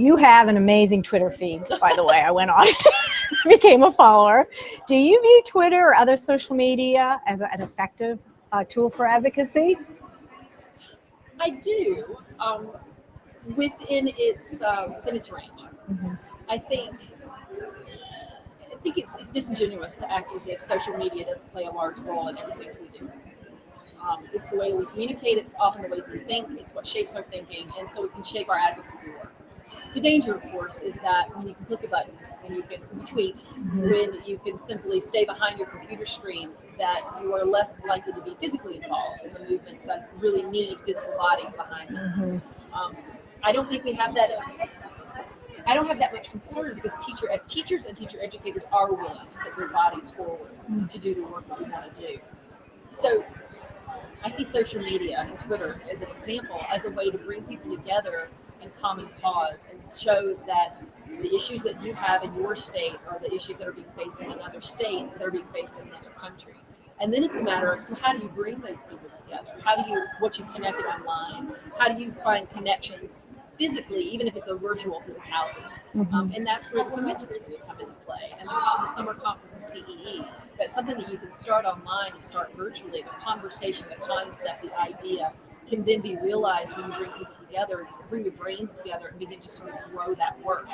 You have an amazing Twitter feed, by the way. I went on became a follower. Do you view Twitter or other social media as an effective uh, tool for advocacy? I do, um, within its uh, within its range. Mhm. I think I think it's it's disingenuous to act as if social media doesn't play a large role in everything we do. Um, it's the way we communicate. It's often the ways we think. It's what shapes our thinking, and so it can shape our advocacy work. The danger, of course, is that when you can click a button, when you can retweet, when you can simply stay behind your computer screen, that you are less likely to be physically involved in the movements that really need physical bodies behind them. Mhm. Um, I don't think we have that. I don't have that much concern because teacher teachers and teacher educators are willing to put their bodies forward to do the work that we want to do. So I see social media and Twitter as an example as a way to bring people together in common cause and show that the issues that you have in your state are the issues that are being faced in another state that are being faced in another country. And then it's a matter of so how do you bring those people together? How do you what you've connected online? How do you find connections physically, even if it's a virtual physicality? Um, and that's where the conventions really come into play, and the, the summer conference of CEE. That's something that you can start online and start virtually. The conversation, the concept, the idea can then be realized when you bring people together, bring your brains together, and begin to sort of grow that work.